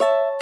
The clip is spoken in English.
you